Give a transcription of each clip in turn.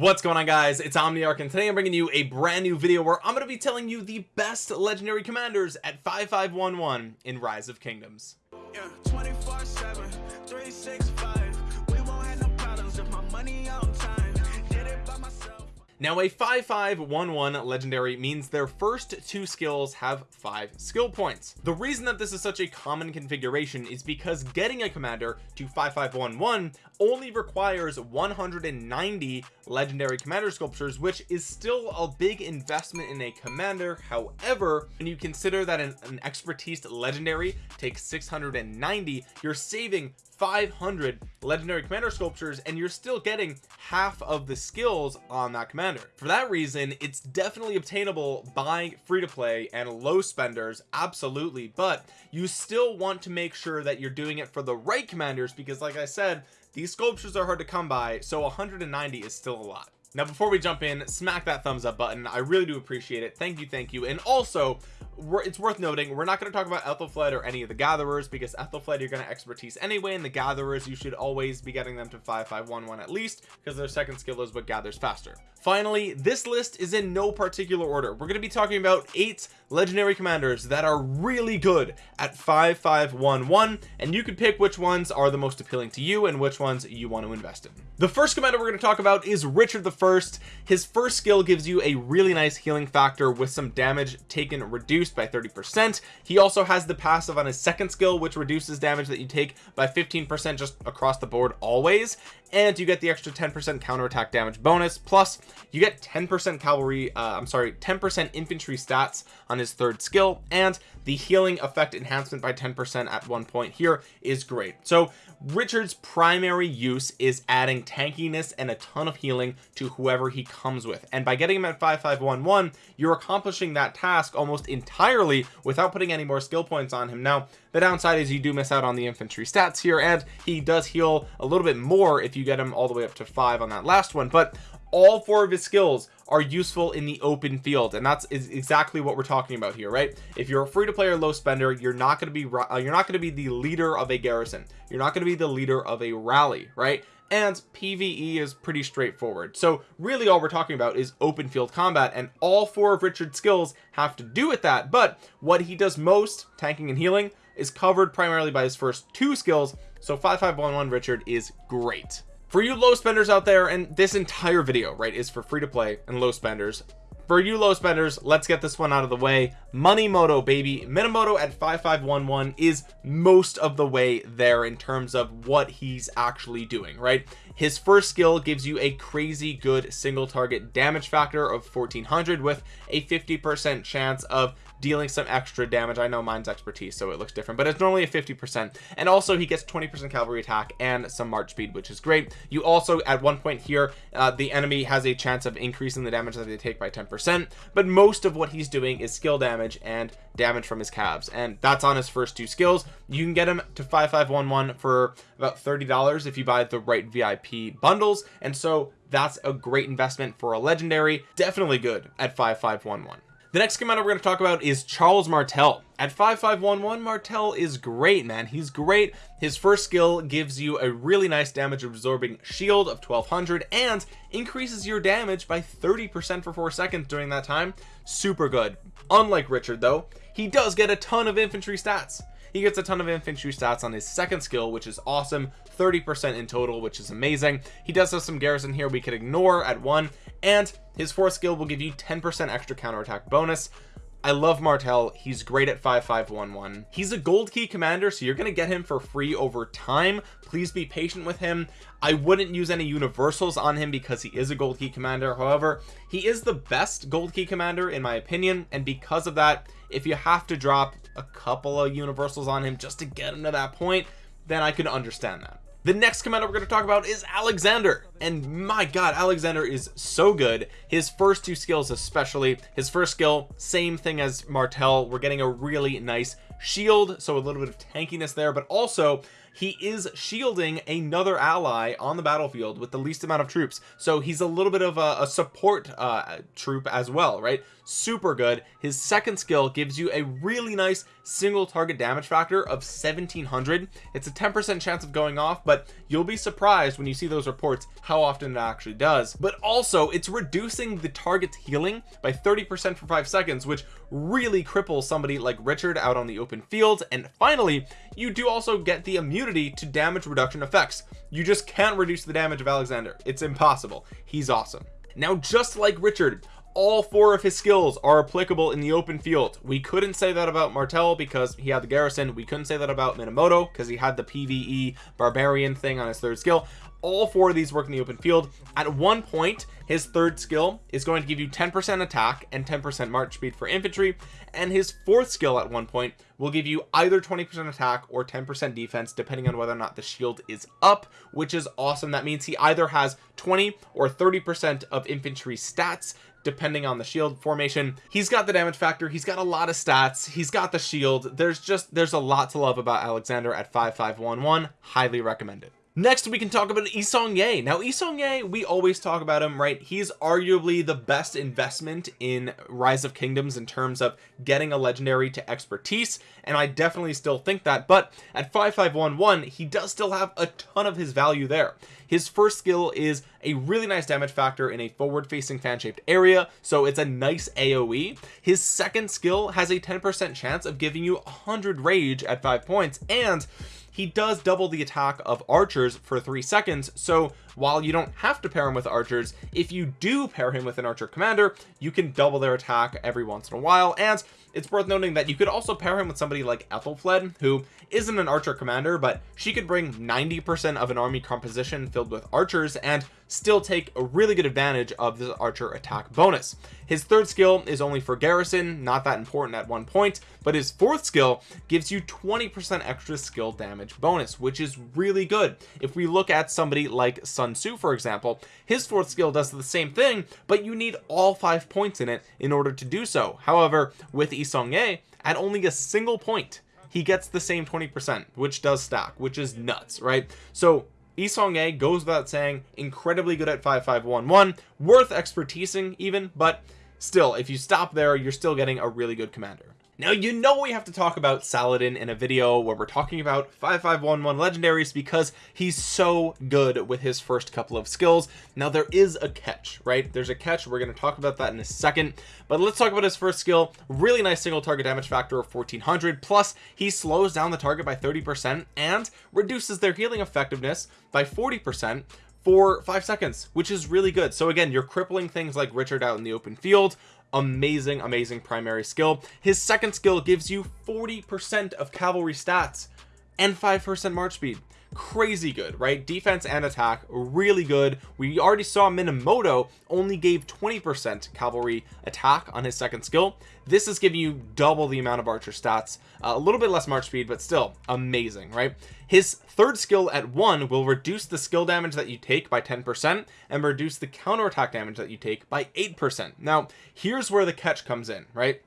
what's going on guys? It's omniarch and today i'm bringing you a brand new video where i'm going to be telling you the best legendary commanders at 5511 in rise of kingdoms. Yeah, 24, 7, 3, 6, now a 5511 legendary means their first two skills have five skill points. The reason that this is such a common configuration is because getting a commander to 5511 only requires 190 legendary commander sculptures which is still a big investment in a commander. However when you consider that an, an expertise legendary takes 690 you're saving 500 legendary commander sculptures and you're still getting half of the skills on that commander. For that reason it's definitely obtainable by free to play and low spenders absolutely but you still want to make sure that you're doing it for the right commanders because like I said these sculptures are hard to come by so 190 is still a lot. Now before we jump in smack that thumbs up button. I really do appreciate it. Thank you thank you. And also it's worth noting we're not going to talk about Ethelflaed or any of the gatherers because Ethelflaed you're going to expertise anyway and the gatherers you should always be getting them to 5511 at least because their second skill is what gathers faster. Finally this list is in no particular order. We're going to be talking about eight legendary commanders that are really good at 5511 and you can pick which ones are the most appealing to you and which ones you want to invest in. The first commander we're going to talk about is Richard the first. His first skill gives you a really nice healing factor with some damage taken reduced by 30 percent. He also has the passive on his second skill which reduces damage that you take by 15 percent just across the board always and you get the extra 10 percent counterattack damage bonus plus you get 10 percent cavalry uh, i'm sorry 10 percent infantry stats on his third skill and the healing effect enhancement by 10 percent at one point here is great. So richard's primary use is adding tankiness and a ton of healing to whoever he comes with. And by getting him at 5511 you're accomplishing that task almost entirely without putting any more skill points on him. Now the downside is you do miss out on the infantry stats here and he does heal a little bit more if you get him all the way up to five on that last one but all four of his skills are useful in the open field and that's is exactly what we're talking about here right? If you're a free to play or low spender you're not going to be uh, you're not going to be the leader of a garrison. You're not going to be the leader of a rally right? And PvE is pretty straightforward. So really all we're talking about is open field combat and all four of Richard's skills have to do with that. But what he does most tanking and healing is covered primarily by his first two skills. So 5511 Richard is great for you low spenders out there and this entire video right is for free to play and low spenders. For you low spenders let's get this one out of the way. Money moto baby. Minamoto at 5511 is most of the way there in terms of what he's actually doing right his first skill gives you a crazy good single target damage factor of 1400 with a 50 percent chance of dealing some extra damage. I know mine's expertise so it looks different but it's normally a 50 percent. And also he gets 20 percent cavalry attack and some march speed which is great. You also at one point here uh, the enemy has a chance of increasing the damage that they take by 10 percent but most of what he's doing is skill damage and damage from his calves and that's on his first two skills. You can get him to 5511 for about 30 dollars if you buy the right vip bundles and so that's a great investment for a legendary. Definitely good at 5511 the next commander we're going to talk about is Charles Martel. At 5511 Martel is great man. He's great. His first skill gives you a really nice damage absorbing shield of 1200 and increases your damage by 30 percent for four seconds during that time. Super good. Unlike Richard though he does get a ton of infantry stats he gets a ton of infantry stats on his second skill which is awesome. 30 percent in total which is amazing. He does have some garrison here we could ignore at one. And his fourth skill will give you 10% extra counterattack bonus. I love Martel he's great at 5511 he's a gold key commander so you're gonna get him for free over time. Please be patient with him. I wouldn't use any universals on him because he is a gold key commander. However he is the best gold key commander in my opinion. And because of that if you have to drop a couple of universals on him just to get him to that point then I could understand that. The next commander we're going to talk about is Alexander. And my god Alexander is so good. His first two skills especially. His first skill same thing as Martel we're getting a really nice shield so a little bit of tankiness there but also he is shielding another ally on the battlefield with the least amount of troops. So he's a little bit of a, a support uh, troop as well right? Super good. His second skill gives you a really nice single target damage factor of 1700 it's a 10 percent chance of going off but you'll be surprised when you see those reports how often it actually does. But also it's reducing the target's healing by 30 percent for five seconds which really cripple somebody like Richard out on the open field. And finally you do also get the immunity to damage reduction effects. You just can't reduce the damage of Alexander. It's impossible. He's awesome. Now just like Richard all four of his skills are applicable in the open field. We couldn't say that about Martel because he had the garrison. We couldn't say that about Minamoto because he had the PVE barbarian thing on his third skill. All four of these work in the open field. At one point his third skill is going to give you 10% attack and 10% march speed for infantry. And his fourth skill at one point will give you either 20% attack or 10% defense depending on whether or not the shield is up which is awesome. That means he either has 20 or 30% of infantry stats depending on the shield formation. He's got the damage factor he's got a lot of stats he's got the shield. There's just there's a lot to love about Alexander at 5511 highly recommended next we can talk about Yi Seong-gye now Yi Seong-gye we always talk about him right? He's arguably the best investment in rise of kingdoms in terms of getting a legendary to expertise and I definitely still think that but at 5511 he does still have a ton of his value there. His first skill is a really nice damage factor in a forward facing fan shaped area so it's a nice aoe his second skill has a 10 percent chance of giving you 100 rage at five points and he does double the attack of archers for three seconds. So while you don't have to pair him with archers if you do pair him with an archer commander you can double their attack every once in a while. And it's worth noting that you could also pair him with somebody like Ethelflaed who isn't an archer commander but she could bring 90 percent of an army composition filled with archers. And still take a really good advantage of the archer attack bonus. His third skill is only for garrison not that important at one point but his fourth skill gives you 20 percent extra skill damage bonus which is really good. If we look at somebody like Sun Tzu for example his fourth skill does the same thing but you need all five points in it in order to do so. However with Yi Seong-gye at only a single point he gets the same 20 percent which does stack which is nuts right? So Yi Seong-gye goes without saying incredibly good at 5511 worth expertising even but still if you stop there you're still getting a really good commander now you know we have to talk about Saladin in a video where we're talking about 5511 legendaries because he's so good with his first couple of skills. Now there is a catch right? There's a catch. We're going to talk about that in a second. But let's talk about his first skill. Really nice single target damage factor of 1400 plus he slows down the target by 30 percent and reduces their healing effectiveness by 40 percent for five seconds which is really good. So again you're crippling things like Richard out in the open field amazing amazing primary skill. His second skill gives you 40 percent of cavalry stats and five percent march speed. Crazy good right? Defense and attack really good. We already saw Minamoto only gave 20 percent cavalry attack on his second skill. This is giving you double the amount of archer stats uh, a little bit less march speed but still amazing right his third skill at one will reduce the skill damage that you take by 10 percent and reduce the counterattack damage that you take by eight percent. Now here's where the catch comes in right?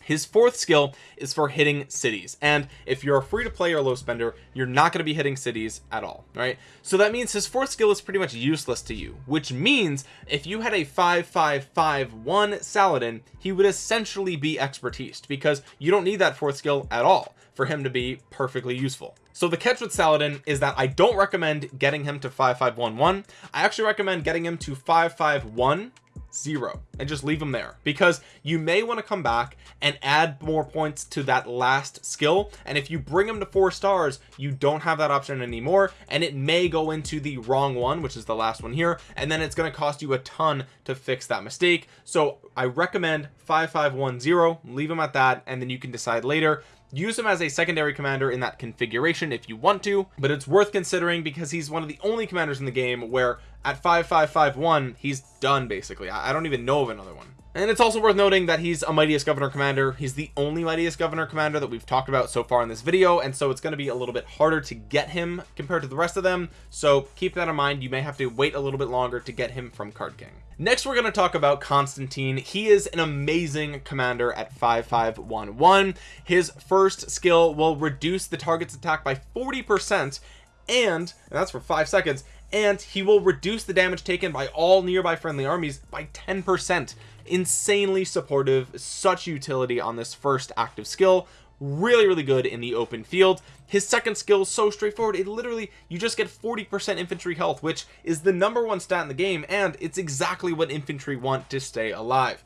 His fourth skill is for hitting cities and if you're a free to play or low spender you're not going to be hitting cities at all right? So that means his fourth skill is pretty much useless to you which means if you had a 5551 Saladin he would essentially be expertise because you don't need that fourth skill at all for him to be perfectly useful so the catch with Saladin is that I don't recommend getting him to 5511 I actually recommend getting him to 551 zero and just leave them there because you may want to come back and add more points to that last skill. And if you bring them to four stars you don't have that option anymore and it may go into the wrong one which is the last one here. And then it's going to cost you a ton to fix that mistake. So I recommend 5510 leave them at that and then you can decide later use him as a secondary commander in that configuration if you want to but it's worth considering because he's one of the only commanders in the game where at 5551 he's done basically. I don't even know of another one. And it's also worth noting that he's a mightiest governor commander. He's the only mightiest governor commander that we've talked about so far in this video and so it's going to be a little bit harder to get him compared to the rest of them. So keep that in mind. You may have to wait a little bit longer to get him from card king next we're going to talk about Constantine. He is an amazing commander at 5511 his first skill will reduce the target's attack by 40 percent and, that's for five seconds and he will reduce the damage taken by all nearby friendly armies by 10 percent. Insanely supportive such utility on this first active skill really really good in the open field. His second skill is so straightforward it literally you just get 40 percent infantry health which is the number one stat in the game and it's exactly what infantry want to stay alive.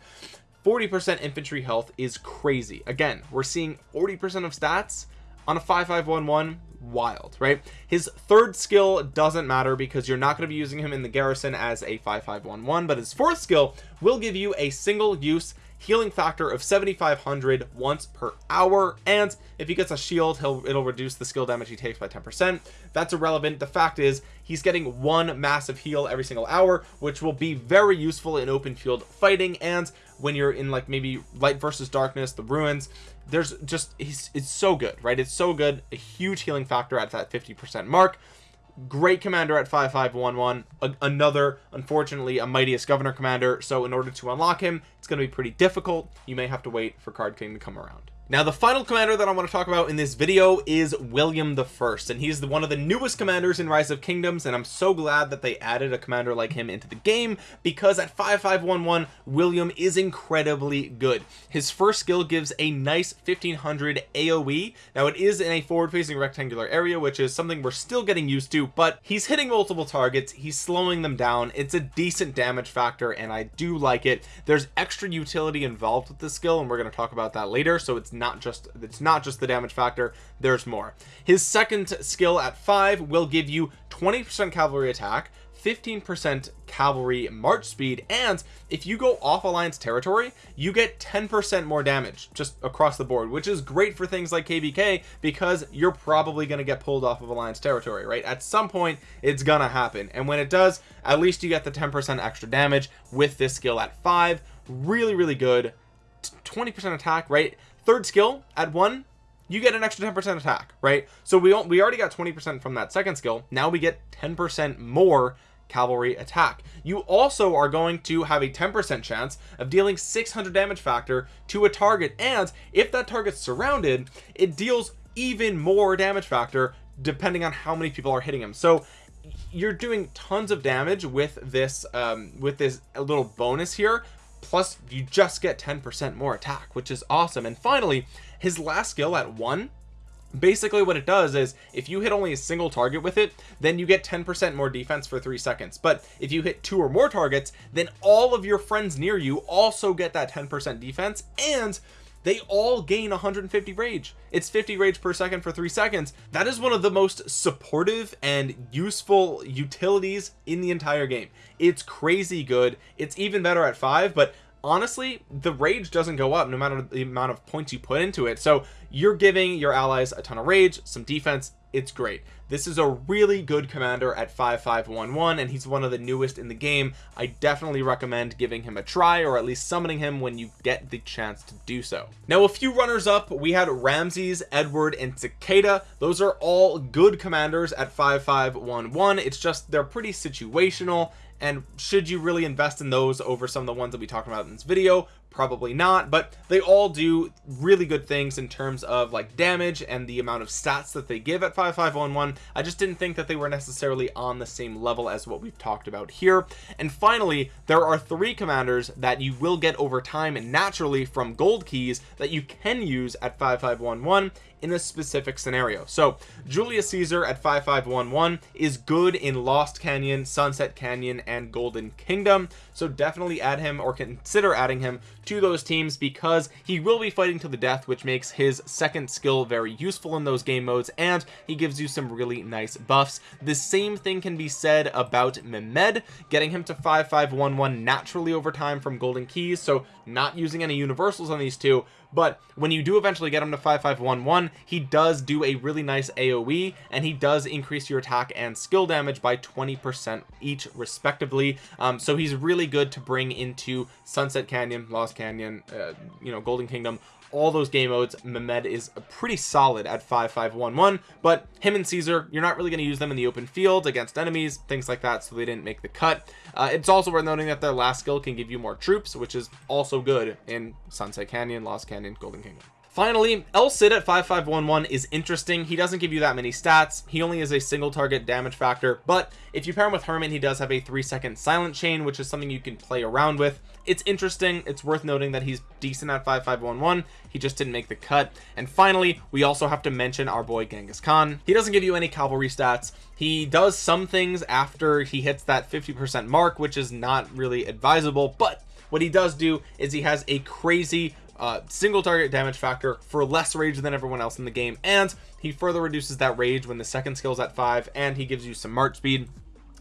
40 percent infantry health is crazy. Again we're seeing 40 percent of stats on a 5511 wild right? His third skill doesn't matter because you're not going to be using him in the garrison as a 5511 but his fourth skill will give you a single use healing factor of 7500 once per hour and if he gets a shield he'll it'll reduce the skill damage he takes by 10 percent. That's irrelevant. The fact is he's getting one massive heal every single hour which will be very useful in open field fighting and when you're in like maybe light versus darkness the ruins there's just he's it's so good right? It's so good. A huge healing factor at that 50 percent mark. Great commander at 5511 another unfortunately a mightiest governor commander. So in order to unlock him it's going to be pretty difficult. You may have to wait for card king to come around now the final commander that I want to talk about in this video is William the first and he's the one of the newest commanders in rise of kingdoms and I'm so glad that they added a commander like him into the game because at 5511 William is incredibly good. His first skill gives a nice 1500 AoE now it is in a forward facing rectangular area which is something we're still getting used to but he's hitting multiple targets he's slowing them down it's a decent damage factor and I do like it. There's extra utility involved with this skill and we're going to talk about that later so it's not just it's not just the damage factor there's more. His second skill at five will give you 20 percent cavalry attack 15% cavalry march speed and if you go off alliance territory you get 10% more damage just across the board which is great for things like kvk because you're probably going to get pulled off of alliance territory right? At some point it's gonna happen. And when it does at least you get the 10% extra damage with this skill at five. Really really good. 20% attack right third skill at one you get an extra 10% attack right? So we we already got 20% from that second skill. Now we get 10% more cavalry attack. You also are going to have a 10% chance of dealing 600 damage factor to a target and if that target's surrounded it deals even more damage factor depending on how many people are hitting him. So you're doing tons of damage with this um with this little bonus here plus you just get 10% more attack which is awesome. And finally his last skill at one basically what it does is if you hit only a single target with it then you get 10% more defense for three seconds. But if you hit two or more targets then all of your friends near you also get that 10% defense and they all gain 150 rage. It's 50 rage per second for three seconds. That is one of the most supportive and useful utilities in the entire game. It's crazy good. It's even better at five but honestly the rage doesn't go up no matter the amount of points you put into it. So you're giving your allies a ton of rage some defense it's great. This is a really good commander at 5511 and he's one of the newest in the game. I definitely recommend giving him a try or at least summoning him when you get the chance to do so. Now a few runners up. We had Ramses Edward and cicada. Those are all good commanders at 5511 it's just they're pretty situational and should you really invest in those over some of the ones that we talked about in this video? Probably not but they all do really good things in terms of like damage and the amount of stats that they give at 5511 I just didn't think that they were necessarily on the same level as what we've talked about here. And finally there are three commanders that you will get over time and naturally from gold keys that you can use at 5511 in a specific scenario. So Julius Caesar at 5511 is good in Lost Canyon Sunset Canyon and Golden Kingdom. So definitely add him or consider adding him to those teams because he will be fighting to the death which makes his second skill very useful in those game modes and he gives you some really nice buffs. The same thing can be said about Mehmed getting him to 5511 naturally over time from golden keys so not using any universals on these two but when you do eventually get him to 5511 he does do a really nice aoe and he does increase your attack and skill damage by 20 percent each respectively. Um, so he's really good to bring into sunset canyon lost canyon uh, you know golden kingdom all those game modes Mehmed is pretty solid at 5511 but him and Caesar you're not really going to use them in the open field against enemies things like that so they didn't make the cut. Uh, it's also worth noting that their last skill can give you more troops which is also good in Sunset Canyon Lost Canyon Golden Kingdom. Finally El Cid at 5511 is interesting. He doesn't give you that many stats. He only is a single target damage factor but if you pair him with Hermann, he does have a three second silent chain which is something you can play around with it's interesting. It's worth noting that he's decent at 5511 he just didn't make the cut. And finally we also have to mention our boy Genghis Khan. He doesn't give you any cavalry stats. He does some things after he hits that 50 percent mark which is not really advisable. But what he does do is he has a crazy uh, single target damage factor for less rage than everyone else in the game. And he further reduces that rage when the second skill is at five and he gives you some march speed.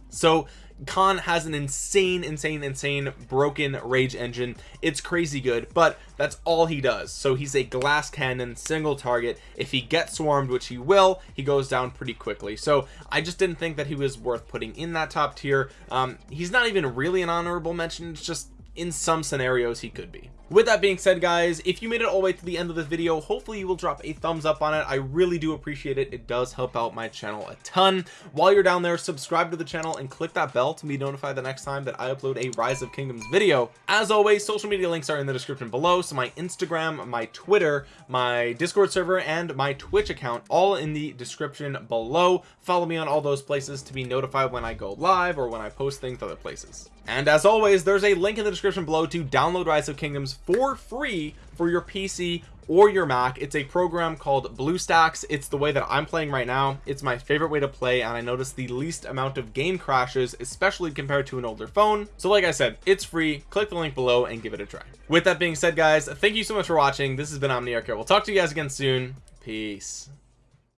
So Khan has an insane insane insane broken rage engine. It's crazy good but that's all he does. So he's a glass cannon single target. If he gets swarmed which he will he goes down pretty quickly. So I just didn't think that he was worth putting in that top tier. Um, he's not even really an honorable mention. It's just in some scenarios he could be with that being said guys if you made it all the way to the end of this video hopefully you will drop a thumbs up on it. I really do appreciate it. It does help out my channel a ton. While you're down there subscribe to the channel and click that bell to be notified the next time that i upload a rise of kingdoms video. As always social media links are in the description below so my instagram my twitter my discord server and my twitch account all in the description below. Follow me on all those places to be notified when i go live or when i post things other places. And as always there's a link in the description below to download rise of kingdoms for free for your PC or your Mac. It's a program called BlueStacks. It's the way that I'm playing right now. It's my favorite way to play and I notice the least amount of game crashes especially compared to an older phone. So like I said it's free. Click the link below and give it a try. With that being said guys thank you so much for watching. This has been Omniarch we'll talk to you guys again soon. Peace